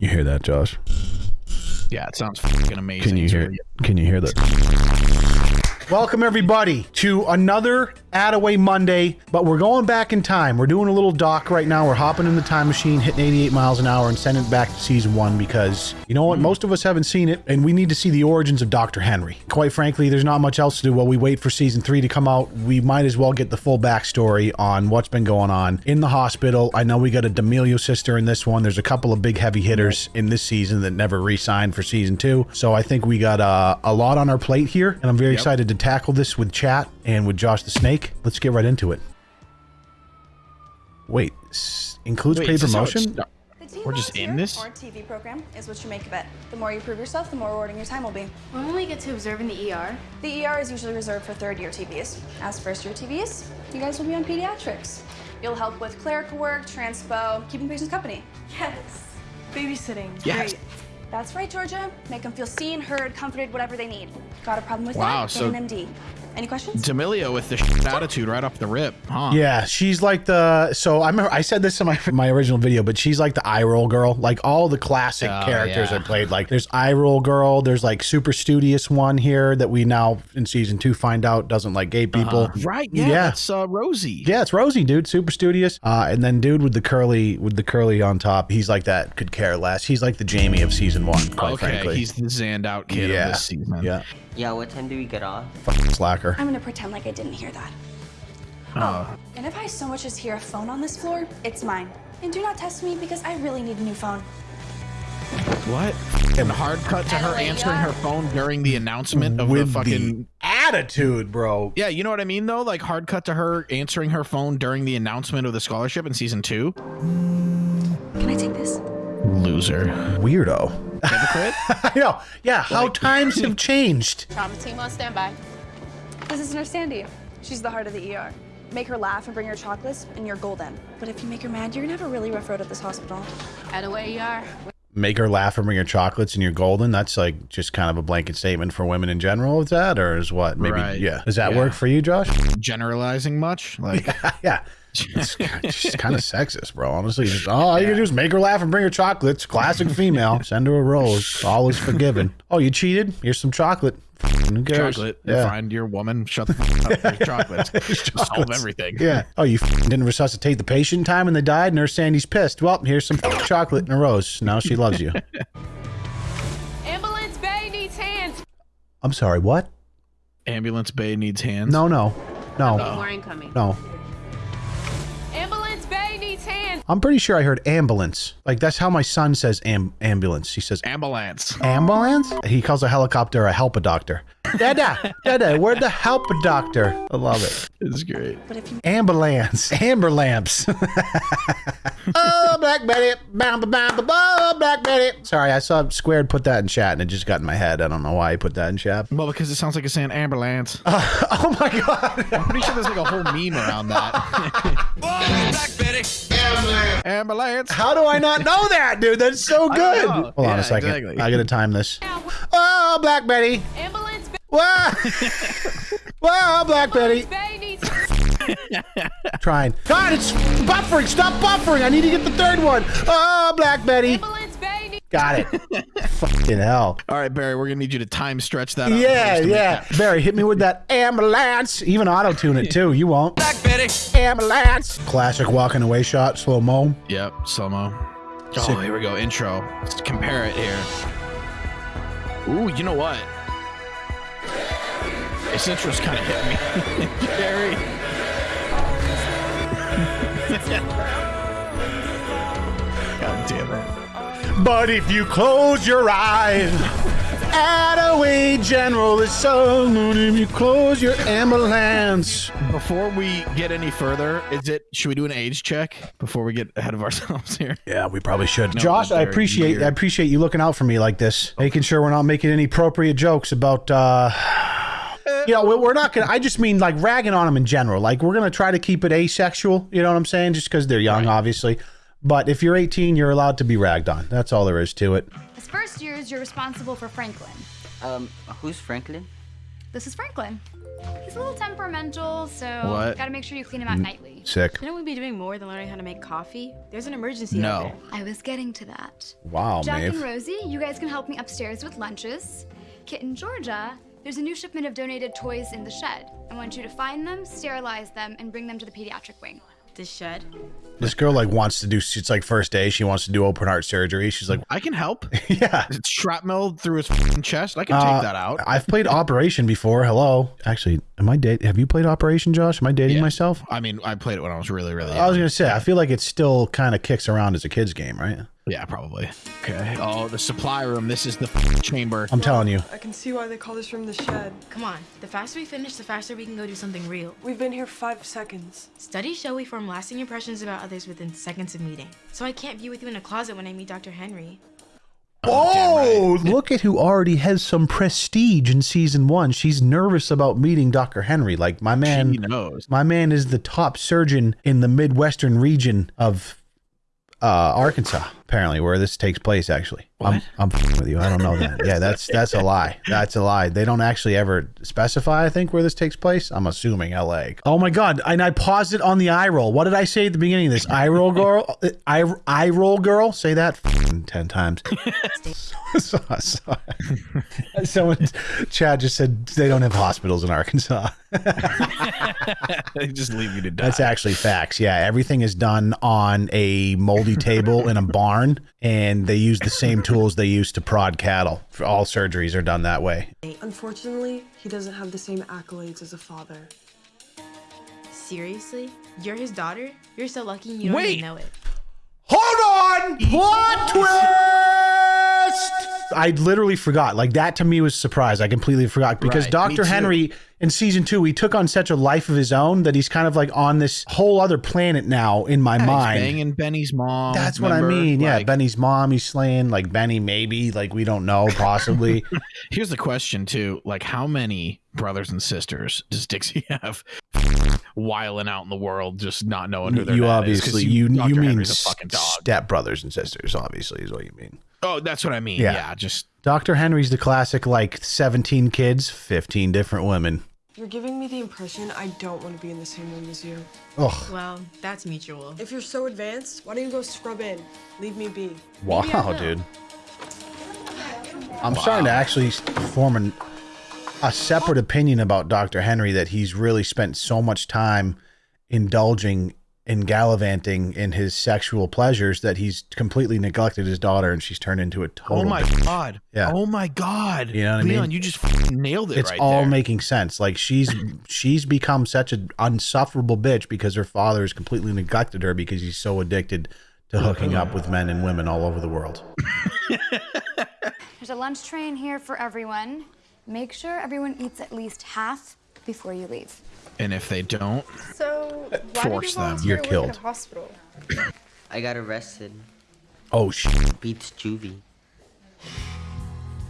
You hear that, Josh? Yeah, it sounds fucking amazing. Can you hear? Can you hear that? Welcome everybody to another Attaway Monday, but we're going back in time. We're doing a little doc right now. We're hopping in the time machine, hitting 88 miles an hour, and sending it back to season one because you know what? Most of us haven't seen it, and we need to see the origins of Dr. Henry. Quite frankly, there's not much else to do while we wait for season three to come out. We might as well get the full backstory on what's been going on in the hospital. I know we got a D'Amelio sister in this one. There's a couple of big heavy hitters in this season that never re-signed for season two. So I think we got uh, a lot on our plate here, and I'm very excited to tackle this with chat and with Josh the Snake. Let's get right into it. Wait, s- includes Wait, paid is this how it promotion? start- The team We're just in this? Or TV program is what you make of it. The more you prove yourself, the more rewarding your time will be. When will we get to observe in the ER? The ER is usually reserved for third year TVs. As first year TVs, you guys will be on pediatrics. You'll help with clerical work, transpo, keeping patients company. Yes. Babysitting. Yes. Great. That's right, Georgia. Make them feel seen, heard, comforted, whatever they need. Got a problem with Wow, that? so- Get an MD. Any questions? D'Amelio with the shit attitude right off the rip, huh? Yeah, she's like the. So I remember I said this in my my original video, but she's like the eye roll girl. Like all the classic Oh, characters yeah. I played. Like there's eye roll girl. There's like super studious one here that we now in season two find out doesn't like gay people. Right. Yeah. Yeah. That's uh, Rosie. Yeah, it's Rosie, dude. Super studious. Uh, and then dude with the curly with the curly on top. He's like that. Could care less. He's like the Jamie of season one. Quite Okay, frankly. he's the zanned out kid yeah. of this season. Yeah. Yeah, what time do we get off? Fucking slacker. I'm gonna pretend like I didn't hear that. Oh. oh. And if I so much as hear a phone on this floor, it's mine. And do not test me because I really need a new phone. What? And hard cut to her answering her phone during the announcement of with the fucking. the attitude, bro. Yeah, you know what I mean though. Like hard cut to her answering her phone during the announcement of the scholarship in season two. Can I take this? Loser. Weirdo. Hypocrite. I know. Yeah. How times have changed. Trauma team on standby. This isn't her Sandy. She's the heart of the ER. Make her laugh and bring her chocolates, and you're golden. But if you make her mad, you're gonna have a really rough road at this hospital. At away ER. make her laugh and bring her chocolates and you're golden that's like just kind of a blanket statement for women in general is that or is what maybe Right. yeah does that Yeah. work for you josh Generalizing much? Like yeah it's, it's kind of sexist bro honestly just, oh all you can do is make her laugh and bring her chocolates classic female send her a rose all is forgiven oh you cheated here's some chocolate Who cares? chocolate. yeah Find your woman. Shut the fuck up. There's chocolates. Solve everything. yeah. Oh, you didn't resuscitate the patient in time and they died. Nurse Sandy's pissed. Well, here's some chocolate and a rose. Now she loves you. Ambulance Bay needs hands. I'm sorry. What? Ambulance bay needs hands. No, no, no, More incoming. no. I'm pretty sure I heard ambulance. Like that's how my son says am- ambulance. He says Ambulance. ambulance. He calls a helicopter a help a doctor. Dada, dada, where'd the help doctor? I love it. This is great. But if you Ambulance, amber lamps. oh, Black Betty, bam, bam, bam, bam, Black Betty. Sorry, I saw Squared put that in chat and it just got in my head. I don't know why he put that in chat. Well, because it sounds like it's saying ambulance. oh my god. I'm pretty sure there's like a whole meme around that. Ambulance. How do I not know that, dude? That's so good. know. Hold on a second. exactly. I gotta time this. Oh, Black Betty. Ambulance Whoa. Whoa, Black Betty. Bay needs Trying. God, it's buffering. Stop buffering. I need to get the third one. Oh, Black Betty. Ambulance Bay needs Got it. Fucking hell. All right, Barry, we're gonna need you to time stretch that. Yeah, just to make yeah. Barry, hit me with that ambulance. Even auto tune it too. You won't. Black Betty. Ambulance. Classic walking away shot, slow mo. Yep, slow mo. Oh, Sick. here we go. Intro. Let's compare it here. Ooh, you know what? This intro's kind of hit me, Barry. But if you close your eyes, Attaway General is so if you close your ambulance. Before we get any further, is it? Should we do an age check before we get ahead of ourselves here? Yeah, we probably should. No, Josh, I appreciate weird. I appreciate you looking out for me like this, making sure we're not making any appropriate jokes about. uh You know, we- we're not gonna. I just mean like ragging on them in general. Like we're gonna try to keep it asexual. You know what I'm saying? Just because they're young, obviously. But if you're 18, you're allowed to be ragged on. That's all there is to it. As first years, you're responsible for Franklin. Um, who's Franklin? This is Franklin. He's a little temperamental, so What? gotta make sure you clean him out nightly. me. Sick. Shouldn't we be doing more than learning how to make coffee? There's an emergency No. out there. I was getting to that. Wow, Jack and Rosie, you guys can help me upstairs with lunches. Kit and Georgia, there's a new shipment of donated toys in the shed. I want you to find them, sterilize them, and bring them to the pediatric wing. The shed. This girl like wants to do. It's like first day. She wants to do open heart surgery. She's like, I can help. yeah. It's shrapnel through his fucking chest. I can take Uh, that out. I've played Operation before. Hello. Actually, am I dating? Have you played Operation, Josh? Am I dating Yeah. myself? I mean, I played it when I was really, really. I was gonna say. I feel like it still kind of kicks around as a kids game, right? Yeah, probably. Okay. Oh, the supply room. This is the f- chamber. I'm telling you. I can see why they call this room the shed. Come on. The faster we finish, the faster we can go do something real. We've been here five seconds. Studies show we form lasting impressions about others within seconds of meeting. So I can't be with you in a closet when I meet Dr. Henry. Oh, look at who already has some prestige in season one. She's nervous about meeting Dr. Henry. Like my man, She knows. my man is the top surgeon in the Midwestern region of uh, Arkansas, apparently, where this takes place. Actually, I'm I'm with you. I don't know that. Yeah, that's that's a lie. That's a lie. They don't actually ever specify. I think where this takes place. I'm assuming L.A. Oh my god! And I paused it on the eye roll. What did I say at the beginning of this? Eye roll girl. Eye eye roll girl. Say that ten times. so, so, someone, Chad just said they don't have hospitals in Arkansas. they just leave you to die. That's actually facts. Yeah, everything is done on a moldy table in a barn, and they use the same tools they use to prod cattle. All surgeries are done that way. Unfortunately, he doesn't have the same accolades as a father. Seriously? You're his daughter? You're so lucky you don't Wait. even know it. Hold on! Plot twist! I literally forgot. Like that to me was a surprise. I completely forgot because Right, Dr. Henry in season two, he took on such a life of his own that he's kind of like on this whole other planet now in my Yeah, he's mind. banging Benny's mom. That's what I remember? mean. Yeah, Benny's mom, he's slaying. Like Benny, maybe. Like we don't know, possibly. Here's the question too: like, how many brothers and sisters does Dixie have? Wiling out in the world, just not knowing who their you dad is, 'cause obviously you Dr. you mean Henry's a fucking dog. step brothers and sisters. Obviously, is what you mean. Oh, that's what I mean. Yeah. Yeah, just Dr. Henry's the classic, like seventeen kids, fifteen different women. You're giving me the impression I don't want to be in the same room as you. Oh Well, that's mutual. If you're so advanced, why don't you go scrub in? Leave me be. wow, Maybe I will. dude. I'm starting to actually form an, a separate opinion about Dr. Henry that he's really spent so much time indulging and gallivanting in his sexual pleasures that he's completely neglected his daughter and she's turned into a total oh my bitch. god. Yeah. Oh my god. You know what I Leon, mean? you just nailed it it's right all there. making sense. Like she's she's become such an unsufferable bitch because her father has completely neglected her because he's so addicted to hooking up with men and women all over the world. There's a lunch tray in here for everyone. Make sure everyone eats at least half before you leave. and if they don't, So, Force you them. You're killed. at hospital? I got arrested. Oh shit! Beats juvie.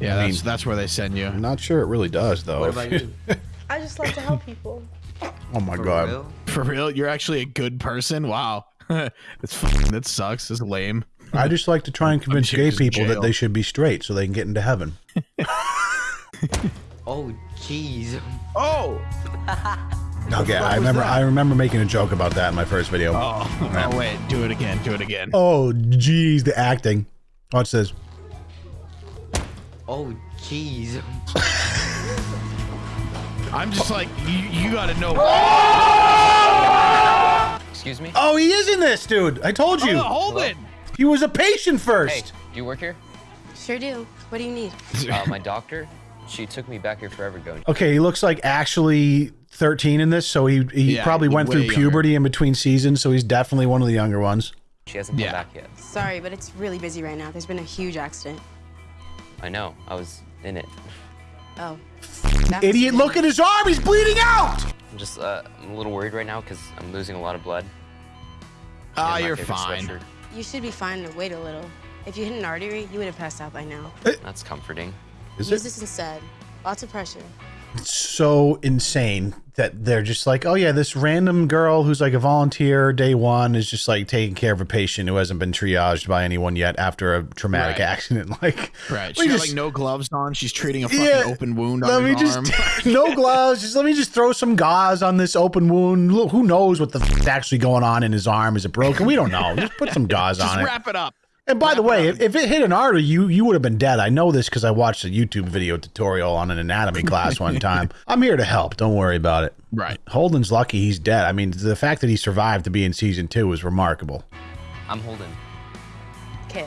yeah, I that's mean- that's where they send you. I'm not sure it really does though. What about you? I just like to help people. oh my For god! real? For real, you're actually a good person. Wow, it's fucking, that sucks. It's lame. I just like to try and convince sure gay he's in people that they should be straight so they can get into heaven. Oh, jeez. Oh, Okay, I remember. I remember making a joke about that in my first video. oh, oh, wait, do it again. Do it again. Oh, jeez, the acting. Watch this. Oh, jeez. I'm just like you. You got to know. Excuse me? Oh, he is in this, dude. I told you. Oh, hold it. He was a patient first. Hey, first. do you work here? Sure do. What do you need? Uh, my doctor, she took me back here forever ago. Okay, he looks like actually 13 in this, so he he Yeah, probably went way through younger. puberty in between seasons, so he's definitely one of the younger ones. She hasn't come Yeah. back yet. Sorry, but it's really busy right now. There's been a huge accident. I know. I was in it. Oh. Idiot, look at his arm. He's bleeding out. I'm just, uh, I'm a little worried right now because I'm losing a lot of blood. Ah, in my you're fine. sweatshirt. You should be fine to wait a little. If you hit an artery, you would have passed out by now. That's comforting. Is Use it this instead. Lots of pressure. It's so insane that they're just like, oh yeah, this random girl who's like a volunteer day one is just like taking care of a patient who hasn't been triaged by anyone yet after a traumatic Right. accident. Like, Right. let me She just- like no gloves on. She's treating a fucking Yeah, open wound let on me just arm. no gloves. Just let me just throw some gauze on this open wound. Look, Who knows what the f- actually going on in his arm? Is it broken? We don't know. Just put some gauze Just on it. wrap it up. And by the way, if, if it hit an artery, you you would have been dead. I know this because I watched a YouTube video tutorial on an anatomy class one time. I'm here to help. Don't worry about it. Right. Holden's lucky he's dead. I mean, the fact that he survived to be in season two is remarkable. I'm holding. Kit.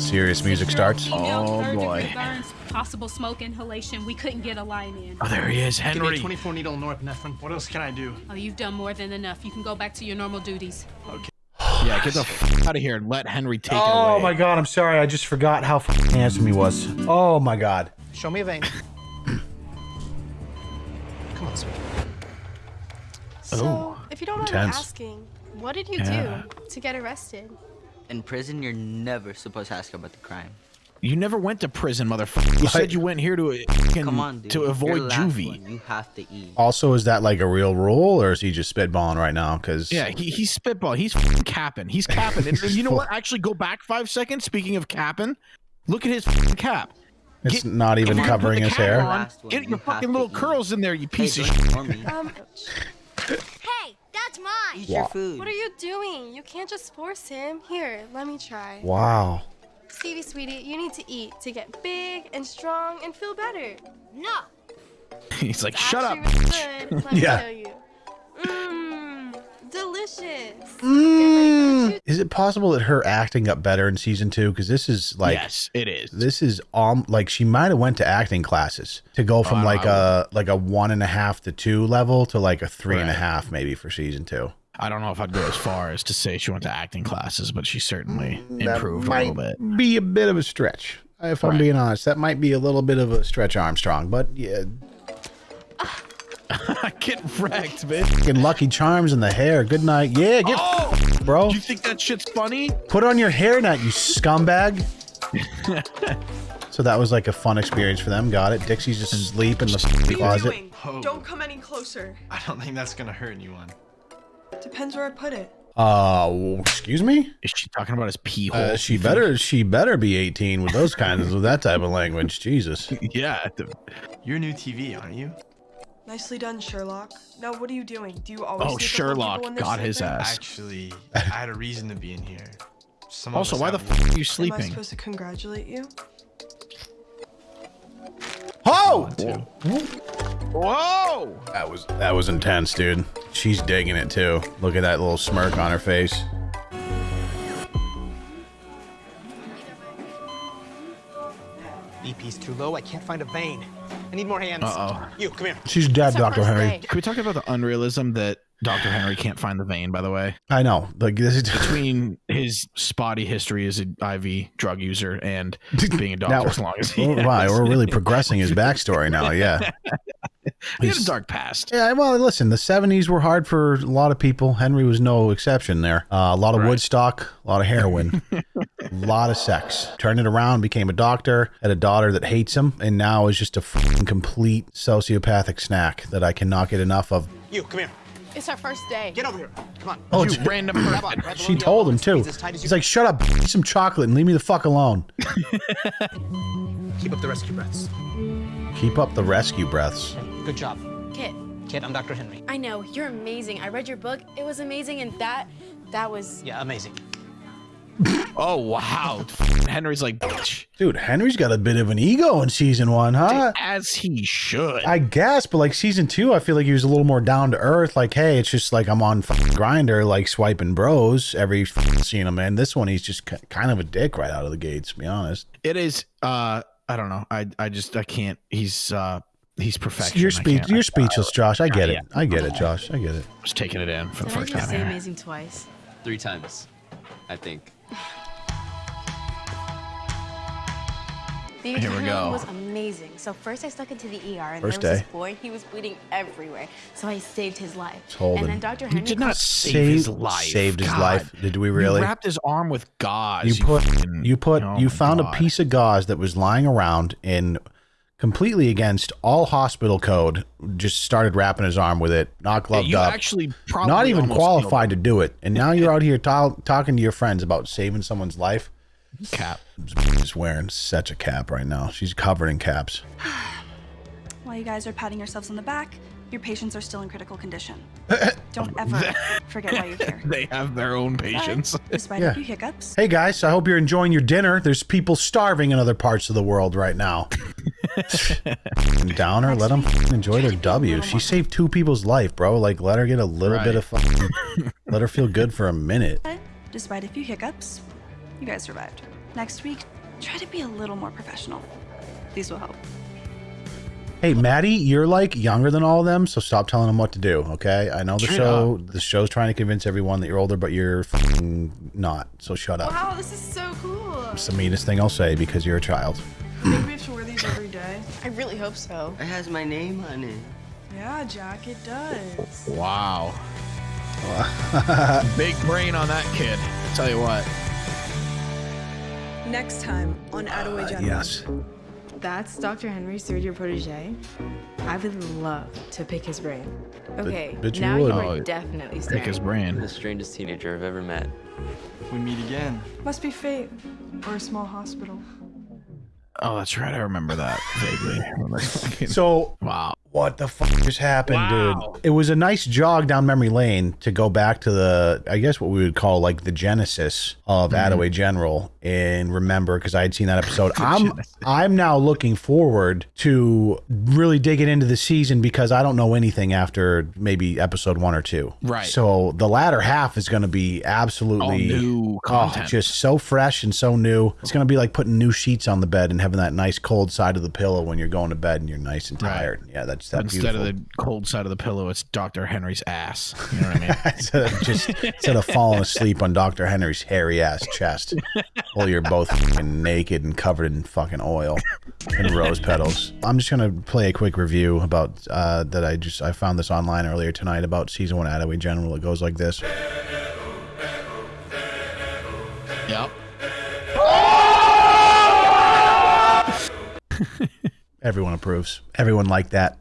Serious music starts. Oh boy. Burns, possible smoke inhalation. We couldn't get a line in. Oh, there he is, Give me a Henry. 24 needle norepinephrine. What else can I do? Oh, you've done more than enough. You can go back to your normal duties. Okay. Yeah, get the f- out of here and let Henry take it oh away. Oh my god, I'm sorry. I just forgot how f- handsome he was. Oh my god. Show me a vein. Come on, sweetie. So, if you don't mind Intense. me asking, what did you Yeah. do to get arrested? In prison, you're never supposed to ask about the crime. You never went to prison, motherfucker. You Like- said you went here to uh, Come on, dude. to avoid last juvie. one. You have to eat. Also, is that like a real rule, or is he just spitballing right now? Because Yeah, he, he's spitball. He's f***ing capping. He's capping. And you know what? Actually, go back five seconds. Speaking of capping, look at his f***ing cap. it's Get- not even on, covering his hair. on. One, Get you your have fucking little eat. curls in there, you Hey, piece of shit. Um, Hey, that's mine. Eat your food. what are you doing? You can't just force him. Here, let me try. Wow. Stevie, sweetie, you need to eat to get big and strong and feel better. No. He's like, It's shut up. actually really good. Let Yeah. me you. Mmm, delicious. Mm. Is it possible that her acting got better in season two? Because this is like yes, it is. this is um like she might have went to acting classes to go from Oh, like a like a one and a half to two level to like a three and a half maybe for season two. I don't know if I'd go as far as to say she went to acting classes, but she certainly That improved a little bit. Be a bit of a stretch, if I'm Right. being honest. That might be a little bit of a stretch, Armstrong. But yeah, Get wrecked, bitch. fucking Lucky Charms in the hair. Good night. Yeah, get Oh, bro. you think that shit's funny? Put on your hairnet, you scumbag. so that was like a fun experience for them. Got it. Dixie's just asleep in the What are you closet. doing? Oh. Don't come any closer. I don't think that's gonna hurt anyone. Depends where I put it. Uh, excuse me. Is she talking about his pee hole? Uh, she better she better be 18 with those kinds of that type of language. Jesus. Yeah. the- You're new TV, aren't you? Nicely done, Sherlock. Now, what are you doing? Do you always Oh, sneak up on Sherlock people when got his ass. Actually, I had a reason to be in here. Some Also, why the have fuck are you sleeping? Am I sleeping? supposed to congratulate you? Oh! Too. Whoa! That was that was intense, dude. She's digging it too. Look at that little smirk on her face. BP's too low. I can't find a vein. I need more hands. Uh-oh. You, come here. She's dead, Dr. Henry. Can we talk about the unrealism that Dr. Henry can't find the vein, by the way? I know. Like this is Between his spotty history as an IV drug user and being a doctor Now- as long as he Oh, wow, has. we're really progressing his backstory now. Yeah. He had a dark past. Yeah, well, listen, the 70s were hard for a lot of people. Henry was no exception there. Uh, a lot of Woodstock, a lot of heroin, a lot of sex. Turned it around, became a doctor, had a daughter that hates him, and now is just a f***ing complete sociopathic snack that I cannot get enough of. You, come here. It's our first day. Get over here. Come on. Oh, you it's- random person. She told him too. squeeze as tight as He's you like, "Shut up, eat some chocolate and leave me the fuck alone." Keep up the rescue breaths. Keep up the rescue breaths. Good job. Kit, Kid, I'm Dr. Henry. I know, you're amazing. I read your book. It was amazing, and that, that was. Yeah, amazing. Oh, wow. Henry's like, bitch. Dude, Henry's got a bit of an ego in season one, huh? As he should. I guess, but like season two, I feel like he was a little more down to earth. Like, hey, it's just like I'm on fucking Grindr, like swiping bros every fucking scene I'm in. This one, he's just kind of a dick right out of the gates. To be honest, It is. Uh, I don't know. I I just I can't. He's uh he's perfection. you're I speech, you're speechless, Josh. I get it. I get it, Josh. I get it. I was taking it in for the Did I first just time say here. amazing twice? Three times, I think. The Here we go. was amazing. So first I stuck into the ER, and First there was day. this boy. He was bleeding everywhere. So I saved his life. Let's and him. then Dr. You Henry did not called- save his life. saved his God. life. Did we really? You wrapped his arm with gauze. You put fucking- you put oh you found God. a piece of gauze that was lying around in completely against all hospital code. Just started wrapping his arm with it, not gloved you up. actually probably not even qualified to do it, and now you're out here ta- talking to your friends about saving someone's life. Cap. Is wearing such a cap right now. She's covered in caps. While you guys are patting yourselves on the back, your patients are still in critical condition. Don't ever forget why you're here. They have their own patients. Despite Yeah. a few hiccups, Hey guys, I hope you're enjoying your dinner. There's people starving in other parts of the world right now. Downer, let them enjoy their W. She saved two people's life, bro. Like, let her get a little bit of fucking, let her feel good for a minute. despite a few hiccups, you guys survived. Next week, try to be a little more professional. These will help. Hey, Maddie, you're like younger than all of them, so stop telling them what to do, okay? I know the Straight show, the show's trying to convince everyone that you're older, but you're fucking not. So shut up. Wow, this is so cool. It's the meanest thing I'll say because you're a child. Think we have to wear these every day? I really hope so. It has my name on it. Yeah, Jack, it does. Wow. Big brain on that kid. tell you what. Next time on Attaway General. Uh, yes. That's Dr. Henry's third year protege. I would love to pick his brain. Okay, bet you now would. you are Oh, definitely staring. Pick his brain. The strangest teenager I've ever met. We meet again. Must be fate. Or a small hospital. Oh, that's right. I remember that vaguely. So, wow. What the fuck just happened, dude? It was a nice jog down memory lane to go back to the, I guess what we would call like the genesis of Mm-hmm. Attaway General and remember because I had seen that episode. I'm I'm now looking forward to really digging into the season because I don't know anything after maybe episode one or two. Right. So the latter half is going to be absolutely All new oh, just so fresh and so new. It's going to be like putting new sheets on the bed and having that nice cold side of the pillow when you're going to bed and you're nice and tired. Yeah, that Instead beautiful. of the cold side of the pillow, it's Dr. Henry's ass. You know what I mean? instead of just instead of falling asleep on Dr. Henry's hairy ass chest while you're both fucking naked and covered in fucking oil and rose petals. I'm just gonna play a quick review about uh, that I just I found this online earlier tonight about season one Attaway General. It goes like this. Yep. Everyone approves. Everyone liked that.